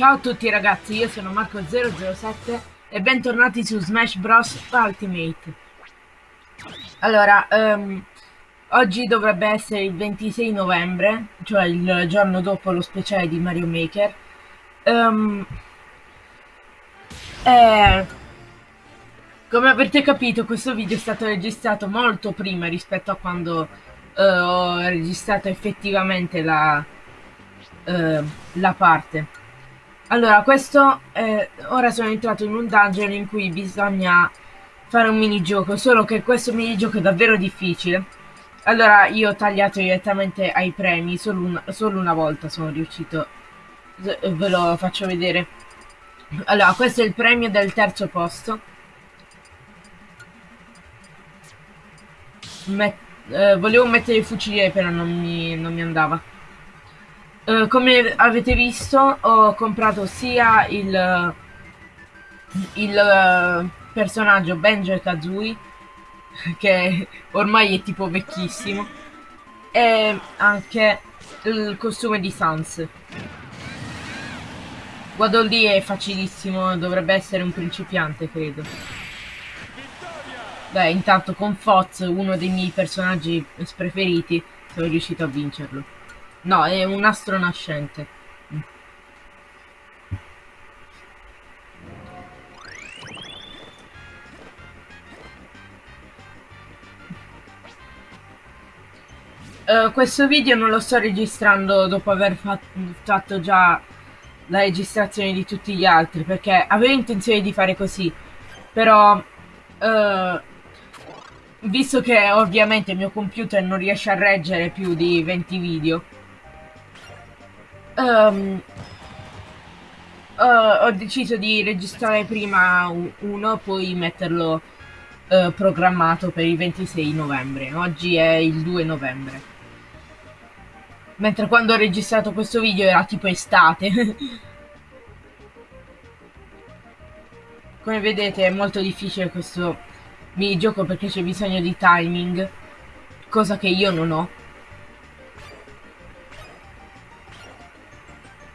Ciao a tutti ragazzi, io sono Marco007 e bentornati su Smash Bros. Ultimate. Allora, um, oggi dovrebbe essere il 26 novembre, cioè il giorno dopo lo speciale di Mario Maker. Um, e, come avete capito questo video è stato registrato molto prima rispetto a quando uh, ho registrato effettivamente la, uh, la parte. Allora, questo è... ora sono entrato in un dungeon in cui bisogna fare un minigioco, solo che questo minigioco è davvero difficile. Allora, io ho tagliato direttamente ai premi, solo, un... solo una volta sono riuscito. Ve lo faccio vedere. Allora, questo è il premio del terzo posto. Met... Eh, volevo mettere il fucile, però non mi, non mi andava. Uh, come avete visto ho comprato sia il, il uh, personaggio Benjo e Kazooie che ormai è tipo vecchissimo e anche il costume di Sans. Guardo lì è facilissimo dovrebbe essere un principiante credo. Beh intanto con Foz uno dei miei personaggi preferiti sono riuscito a vincerlo No, è un astro nascente. Uh, questo video non lo sto registrando dopo aver fatto, già la registrazione di tutti gli altri perché avevo intenzione di fare così però uh, visto che ovviamente il mio computer non riesce a reggere più di 20 video um, uh, ho deciso di registrare prima uno, poi metterlo uh, programmato per il 26 novembre. Oggi è il 2 novembre. Mentre quando ho registrato questo video era tipo estate. Come vedete è molto difficile questo minigioco perché c'è bisogno di timing, cosa che io non ho.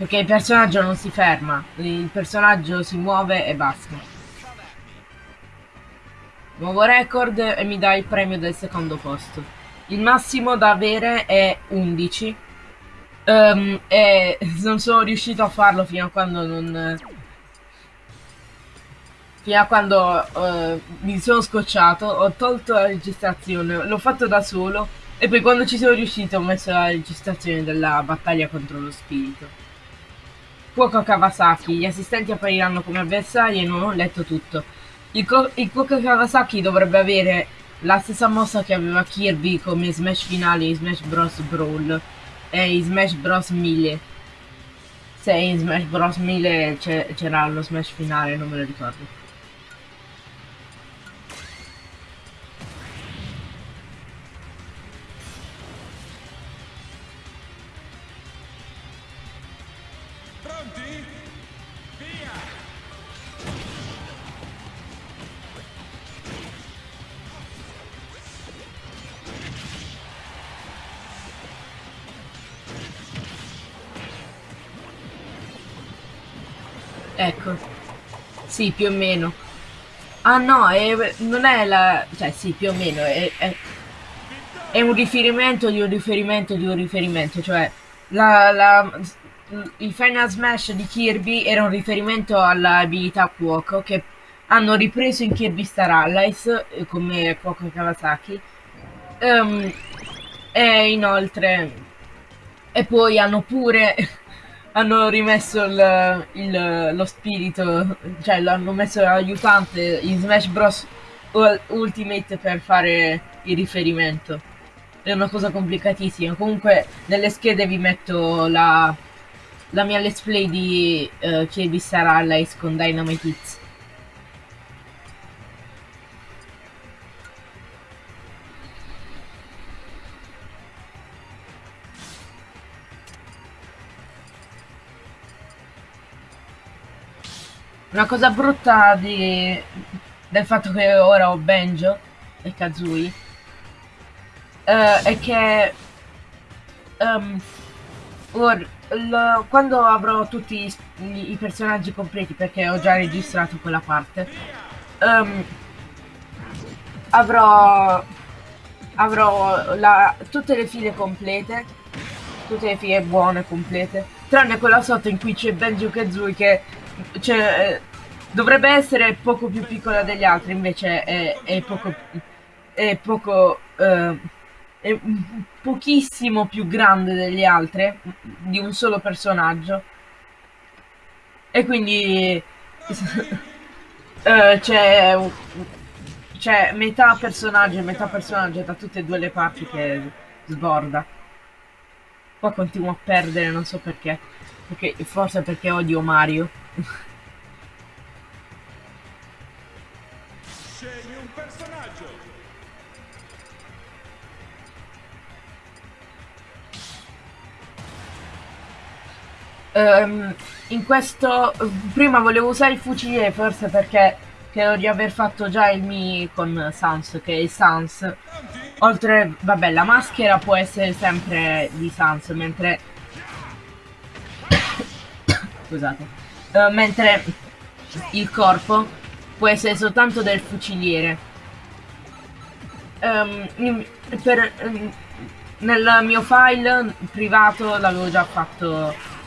Perché il personaggio non si ferma, il personaggio si muove e basta. Nuovo record e mi dà il premio del secondo posto. Il massimo da avere è 11. Um, ehm, e non sono riuscito a farlo fino a quando non... Fino a quando uh, mi sono scocciato, ho tolto la registrazione, l'ho fatto da solo e poi quando ci sono riuscito ho messo la registrazione della battaglia contro lo spirito. Cuoco Kawasaki. Gli assistenti appariranno come avversari e non ho letto tutto. Il, il Cuoco Kawasaki dovrebbe avere la stessa mossa che aveva Kirby come Smash finale in Smash Bros. Brawl e in Smash Bros. 1000. Se in Smash Bros. 1000 c'era lo Smash finale, non me lo ricordo. Ecco. Sì, più o meno. Ah no, è, non è la... Cioè sì, più o meno. È, è, è, un riferimento di un riferimento di un riferimento. Cioè, la, la, il Final Smash di Kirby era un riferimento all'abilità Cuoco che hanno ripreso in Kirby Star Allies eh, come Cuoco Kawasaki. Um, e inoltre... E poi hanno pure hanno rimesso il, il, lo spirito, cioè l'hanno messo l'aiutante in Smash Bros. Ultimate per fare il riferimento. È una cosa complicatissima. Comunque nelle schede vi metto la, la mia let's play di uh, Kirby Star Allies con Dynamite Hits. Una cosa brutta di... del fatto che ora ho Benjo e Kazooie uh, è che um, Or, l- quando avrò tutti i, i personaggi completi, perché ho già registrato quella parte, ehm, avrò, avrò la- tutte le file complete, tutte le file buone complete, tranne quella sotto in cui c'è Benjo Kazooie che cioè, eh, dovrebbe essere poco più piccola degli altri, invece è, è poco, è poco, eh, è pochissimo più grande degli altri, di un solo personaggio. E quindi eh, c'è c'è metà personaggio e metà personaggio da tutte e due le parti che sborda. Qua continuo a perdere, non so perché. Perché forse perché odio Mario. Scegli un personaggio. Um, in questo prima volevo usare il fucile forse perché credo di aver fatto già il Mi con Sans che è il Sans oltre vabbè la maschera può essere sempre di Sans mentre scusate uh, mentre il corpo può essere soltanto del fuciliere um, per, um, nel mio file privato l'avevo già fatto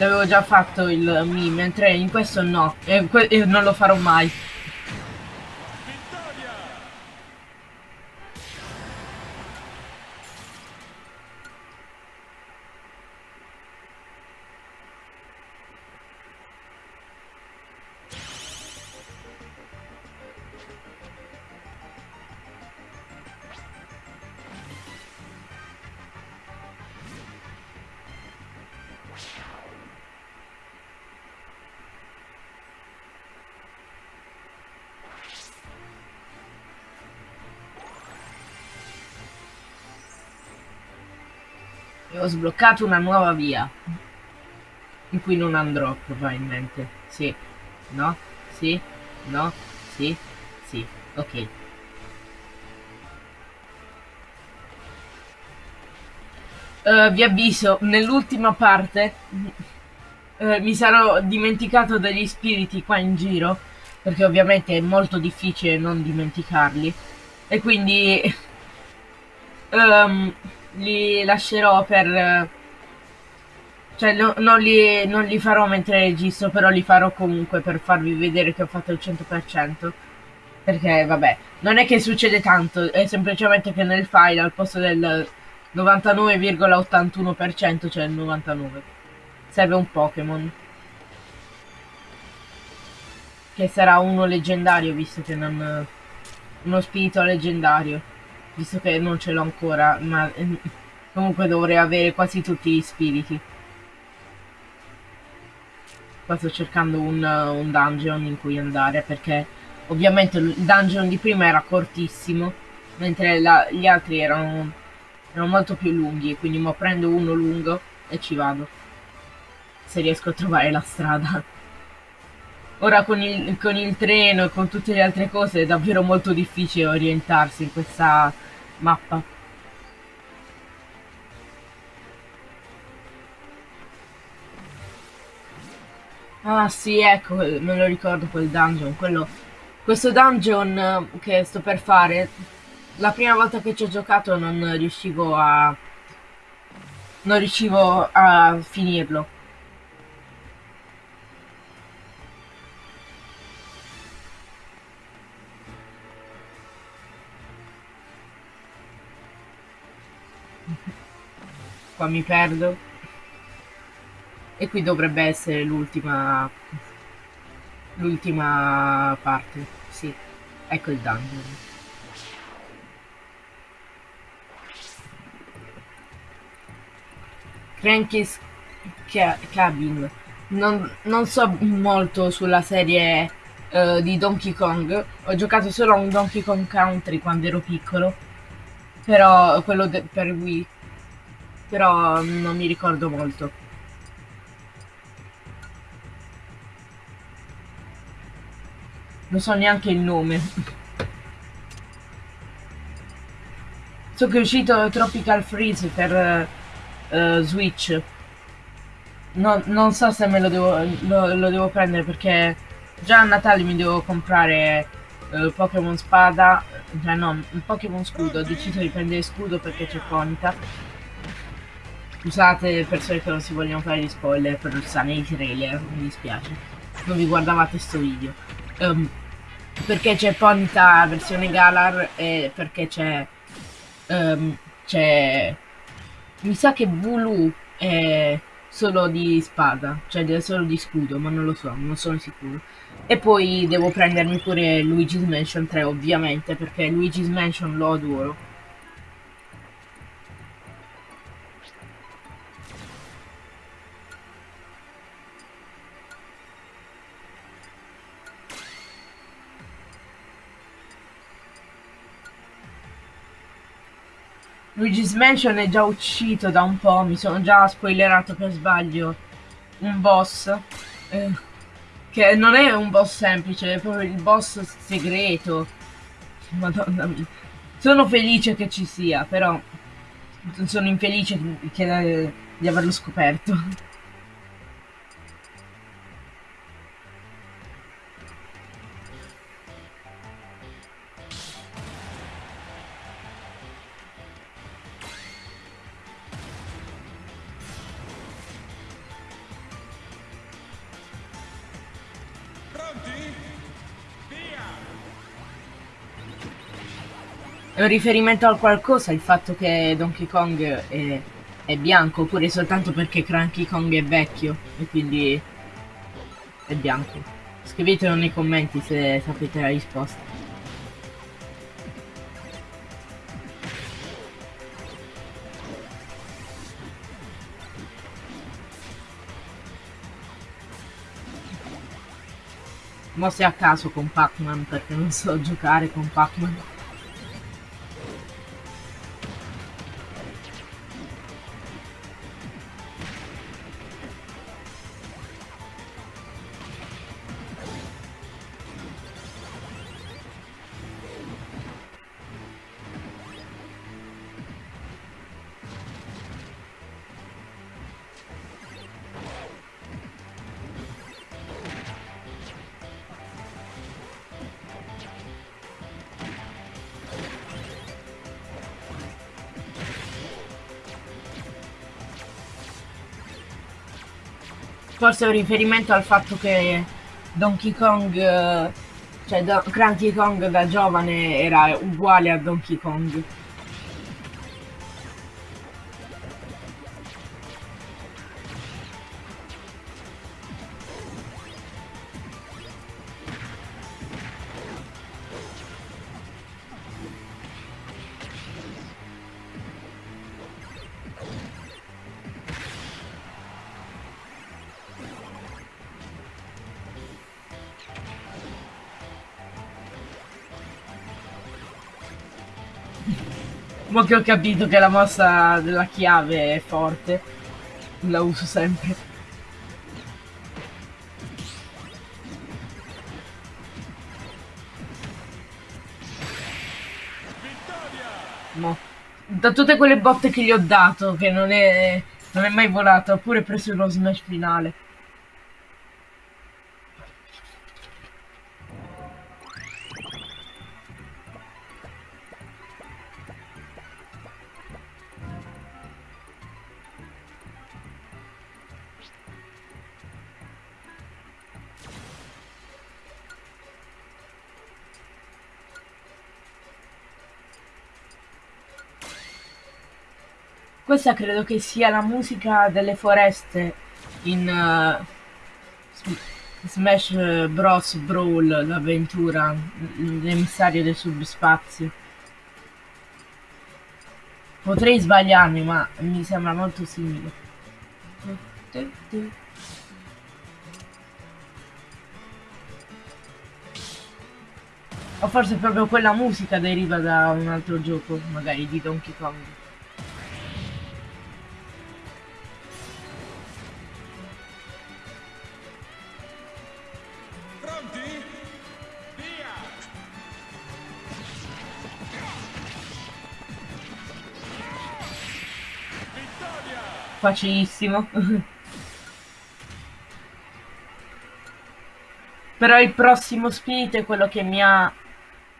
L'avevo già fatto il mi, mentre in questo no. E, e non lo farò mai. Ho sbloccato una nuova via. In cui non andrò, probabilmente. Sì. No? Sì? No? Sì? Sì. Ok. Uh, vi avviso, nell'ultima parte uh, mi sarò dimenticato degli spiriti qua in giro, perché ovviamente è molto difficile non dimenticarli. E quindi... Um, li lascerò per... Cioè no, non, li, non li farò mentre registro, però li farò comunque per farvi vedere che ho fatto il 100%. Perché vabbè, non è che succede tanto, è semplicemente che nel file al posto del 99,81% c'è il 99. Serve un Pokémon. Che sarà uno leggendario, visto che non... Uno spirito leggendario visto che non ce l'ho ancora, ma eh, comunque dovrei avere quasi tutti gli spiriti. Qua sto cercando un, un dungeon in cui andare perché ovviamente il dungeon di prima era cortissimo, mentre la, gli altri erano, erano molto più lunghi, quindi mo prendo uno lungo e ci vado. Se riesco a trovare la strada. Ora con il, con il treno e con tutte le altre cose è davvero molto difficile orientarsi in questa mappa. Ah sì, ecco, me lo ricordo quel dungeon, quello... Questo dungeon eh, che sto per fare, la prima volta che ci ho giocato non riuscivo a... Non riuscivo a finirlo. Qua mi perdo. E qui dovrebbe essere l'ultima... L'ultima parte. Sì. Ecco il dungeon. Cranky's Cabin. Non, non, so molto sulla serie uh, di Donkey Kong. Ho giocato solo a un Donkey Kong Country quando ero piccolo. Però quello per Wii però non mi ricordo molto. Non so neanche il nome. So che è uscito Tropical Freeze per, eh, Switch. No- non so se me lo devo, lo, lo devo prendere perché già a Natale mi devo comprare eh, Pokémon Spada, cioè no, Pokémon Scudo. Ho deciso di prendere Scudo perché c'è Ponyta. Scusate persone che non si vogliono fare gli spoiler per stare nei trailer, mi dispiace. Non vi guardavate sto video. Ehm, perché c'è Ponyta versione Galar e perché c'è ehm, c'è mi sa che Vulu è solo di spada, cioè solo di scudo, ma non lo so, non sono sicuro. E poi devo prendermi pure Luigi's Mansion 3 ovviamente, perché Luigi's Mansion lo adoro. Luigi's Mansion è già uscito da un po', mi sono già spoilerato per sbaglio un boss. eh, che non è un boss semplice, è proprio il boss segreto. Madonna mia. Sono felice che ci sia, però sono infelice che- di averlo scoperto. È un riferimento a qualcosa il fatto che Donkey Kong è, è bianco, oppure soltanto perché Cranky Kong è vecchio e quindi è bianco. Scrivetelo nei commenti se sapete la risposta. Mosse a caso con Pac-Man perché non so giocare con Pac-Man. Forse è un riferimento al fatto che Donkey Kong, eh, cioè Do- Cranky Kong da giovane era uguale a Donkey Kong. Ma che ho capito che la mossa della chiave è forte, la uso sempre. Mo. Da tutte quelle botte che gli ho dato, che non è, non è mai volato, ha pure preso lo smash finale. Questa credo che sia la musica delle foreste in Sm- Smash Bros. Brawl, l'avventura, l'emissario del subspazio. Potrei sbagliarmi, ma mi sembra molto simile. O forse proprio quella musica deriva da un altro gioco, magari di Donkey Kong. Facilissimo. Però il prossimo spirito è quello che mi ha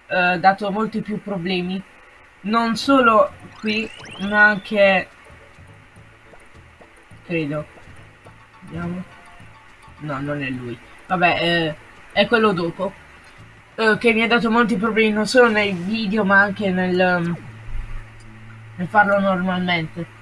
eh, dato molti più problemi. Non solo qui, ma anche... Credo. Vediamo. No, non è lui. Vabbè, eh, è quello dopo. Eh, che mi ha dato molti problemi non solo nei video, ma anche nel, um, nel farlo normalmente.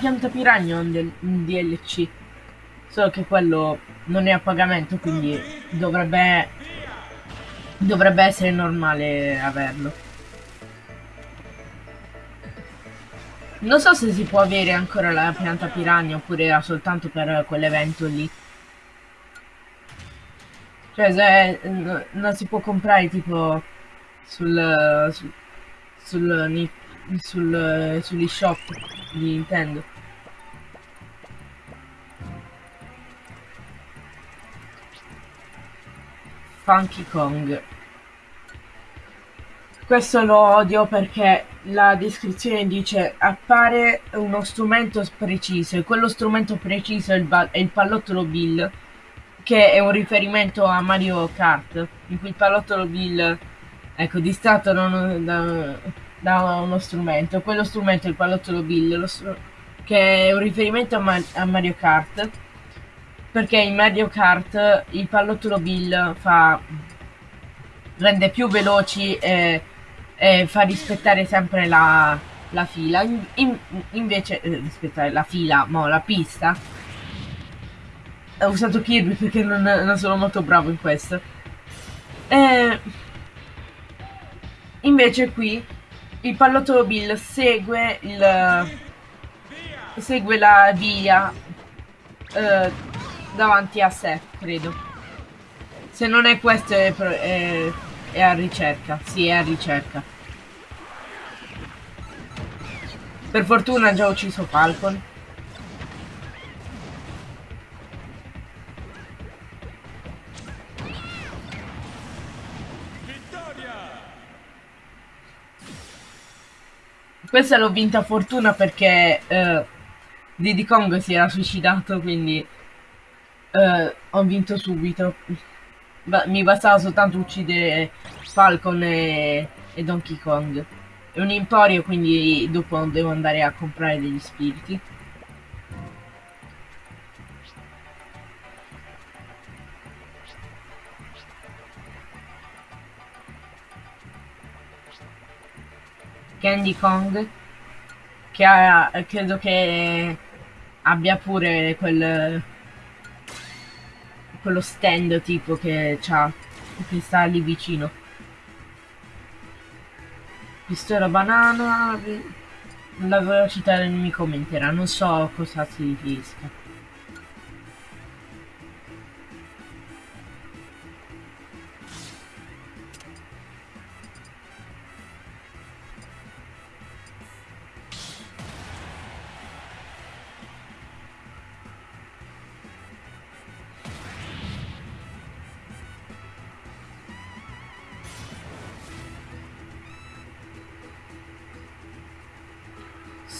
Pianta piranha un DLC. Solo che quello non è a pagamento, quindi dovrebbe, dovrebbe essere normale averlo. Non so se si può avere ancora la pianta piranha oppure era soltanto per quell'evento lì. Cioè, se non si può comprare tipo sul, sul, sul, sul, sugli shop di Nintendo. Funky Kong. Questo lo odio perché la descrizione dice appare uno strumento preciso e quello strumento preciso è il, è il pallottolo Bill che è un riferimento a Mario Kart in cui il pallottolo Bill ecco distratto uno, da- da uno strumento quello strumento è il pallottolo Bill str- che è un riferimento a, Ma- a Mario Kart perché in Mario Kart il pallottolo Bill fa rende più veloci e, e fa rispettare sempre la, la fila. In- in- invece, eh, rispettare la fila, mo, la pista. Ho usato Kirby perché non, non sono molto bravo in questo. Eh, invece qui il pallottolo Bill segue il segue la via eh, davanti a sé, credo. Se non è questo è, è- è a ricerca. Sì, è a ricerca. Per fortuna ha già ucciso Falcon. Questa l'ho vinta fortuna perché eh, Diddy Kong si era suicidato, quindi eh, ho vinto subito. Ba- mi bastava soltanto uccidere Falcon e, e Donkey Kong. È un emporio, quindi dopo devo andare a comprare degli spiriti. Candy Kong che ha, credo che abbia pure quel quello stand tipo che c'ha che sta lì vicino. Pistola banana la velocità del nemico aumenterà non so cosa significa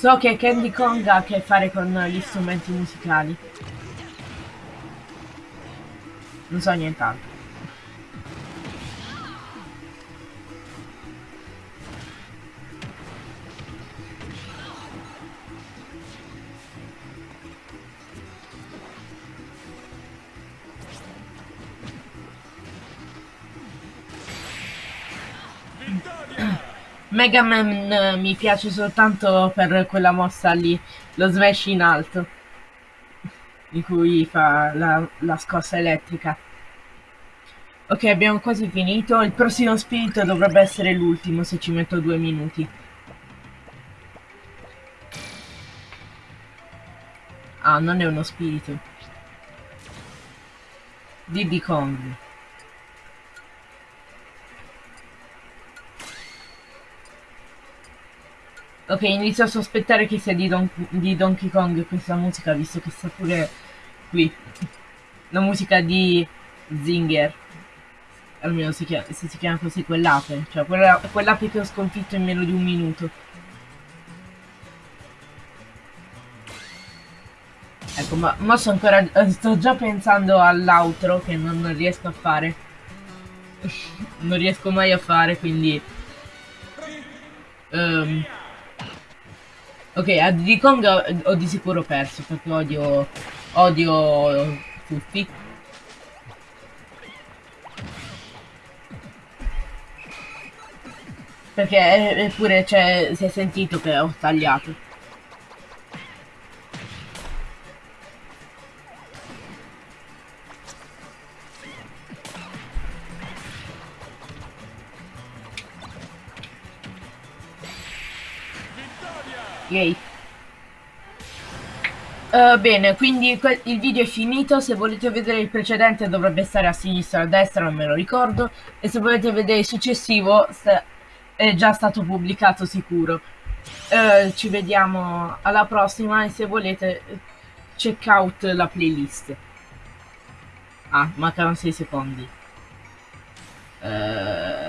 so che Candy Kong ha a che fare con gli strumenti musicali non so nient'altro Vittoria! Mega Man eh, mi piace soltanto per quella mossa lì, lo smash in alto, in cui fa la, la scossa elettrica. Ok, abbiamo quasi finito. Il prossimo spirito dovrebbe essere l'ultimo se ci metto due minuti. Ah, non è uno spirito. Diddy Kong. Ok, inizio a sospettare che sia di, Don- di Donkey Kong questa musica, visto che sta pure qui. La musica di Zinger. Almeno si chiama, se si chiama così quell'ape. Cioè quella, quell'ape che ho sconfitto in meno di un minuto. Ecco, ma, ma sto ancora. Sto già pensando all'outro che non, non riesco a fare. non riesco mai a fare, quindi. ehm, ok, a Diddy Kong ho, ho di sicuro perso perché odio. odio tutti. Perché eppure cioè, si è sentito che ho tagliato. Eh, bene, quindi il video è finito, se volete vedere il precedente dovrebbe stare a sinistra o a destra, non me lo ricordo, e se volete vedere il successivo è già stato pubblicato sicuro. Eh, ci vediamo alla prossima e se volete check out la playlist. Ah, mancano 6 secondi. Eh,